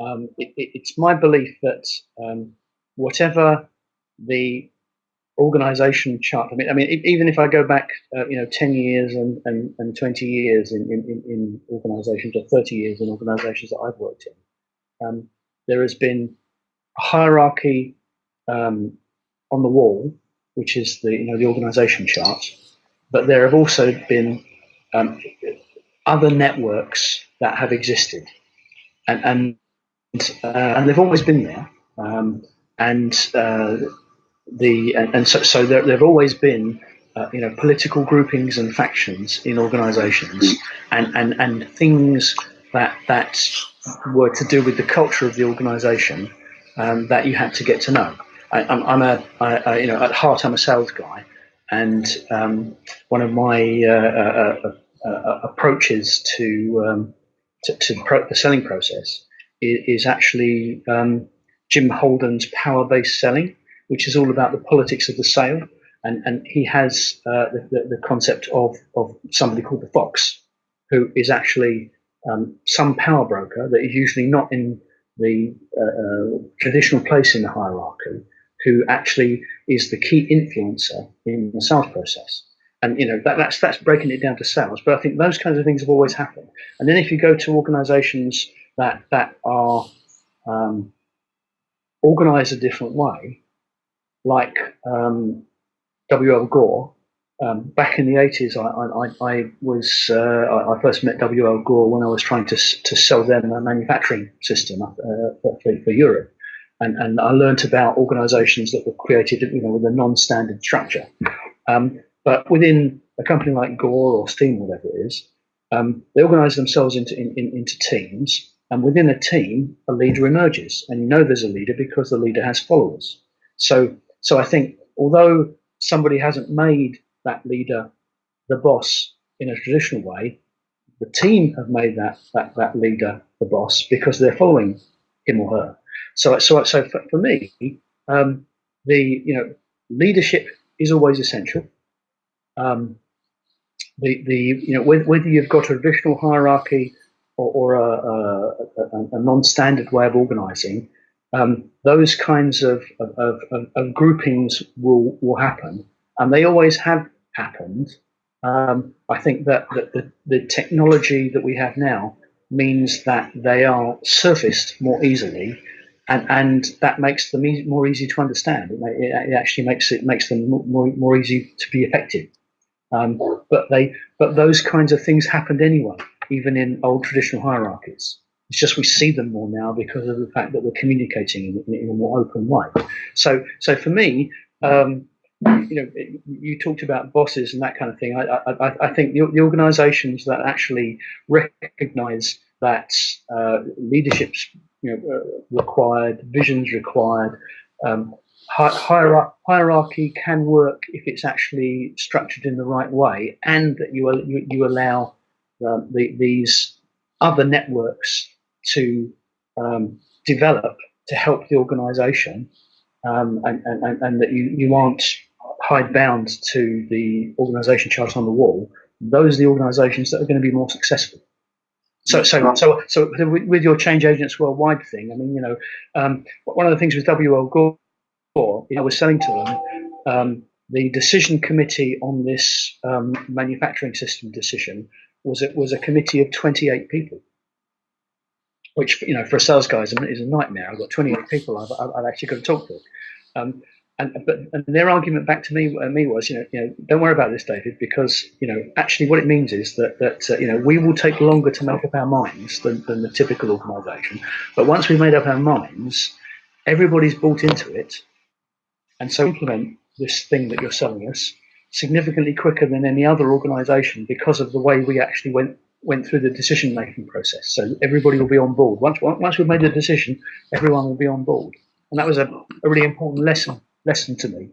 um, it, it, it's my belief that um, whatever the organization chart, I mean, I mean, even if I go back, uh, you know, 10 years and, and, and 20 years in, in, in organizations or 30 years in organizations that I've worked in, um, there has been a hierarchy um, on the wall, which is the, you know, the organization chart, but there have also been um, other networks that have existed. And, and uh, and they've always been there. Um, and uh, the and, so, so there, there have always been uh, you know political groupings and factions in organisations, and, and and things that that were to do with the culture of the organisation um, that you had to get to know. I, am I'm a you know at heart I'm a sales guy, and um, one of my uh, uh, uh, approaches to um, to, to pro the selling process is actually um, Jim Holden's power based selling, which is all about the politics of the sale. And, and he has uh, the, the, the, concept of, of somebody called the Fox, who is actually um, some power broker that is usually not in the uh, uh, traditional place in the hierarchy, who actually is the key influencer in the sales process. And you know that, that's that's breaking it down to sales. But I think those kinds of things have always happened. And then if you go to organisations that that are um, organized a different way, like um, W.L. Gore. Um, back in the 80s, I, I, I was uh, I first met W.L. Gore when I was trying to to sell them a manufacturing system uh, for, for, Europe, and and I learned about organisations that were created, you know, with a non-standard structure. Um, but within a company like Gore or Steam, whatever it is, um, they organise themselves into in, in, into teams, and within a team, a leader emerges. And you know there's a leader because the leader has followers. So, so I think although somebody hasn't made that leader the boss in a traditional way, the team have made that, that, that leader the boss because they're following him or her. So, so, so for, for me, um, the you know leadership is always essential. Um, the the you know whether, whether you've got a traditional hierarchy or, or a, a, a non-standard way of organising, um, those kinds of, of, of, of, groupings will, will happen, and they always have happened. Um, I think that, that the, the technology that we have now means that they are surfaced more easily, and, and that makes them more easy to understand. It, it, actually makes it makes them more, more easy to be effective. Um, but they but those kinds of things happened anyway even in old traditional hierarchies. It's just we see them more now because of the fact that we're communicating in, in a more open way. So, so for me, um, you know, you talked about bosses and that kind of thing. I, I, I think the, the, organisations that actually recognise that uh, leadership's you know, uh, required, visions required, um, hierarchy can work if it's actually structured in the right way, and that you you, you allow um, the, these other networks to um, develop to help the organization um, and, and, and, that you, you aren't hidebound to the organization chart on the wall, those are the organizations that are going to be more successful. So, so, so, so with your change agents worldwide thing, I mean, you know, um, one of the things with WL Gore, you know, was selling to them, um, the decision committee on this um, manufacturing system decision was it was a committee of 28 people, which you know for a sales guy is a, is a nightmare. I've got 28 people I've, I've actually got to talk to. Um, and but and their argument back to me uh, me was you know you know don't worry about this David because you know actually what it means is that that uh, you know we will take longer to make up our minds than, than the typical organisation but once we've made up our minds everybody's bought into it and so implement this thing that you're selling us significantly quicker than any other organization because of the way we actually went went through the decision making process. So everybody will be on board. Once once we've made the decision, everyone will be on board. And that was a, a really important lesson lesson to me.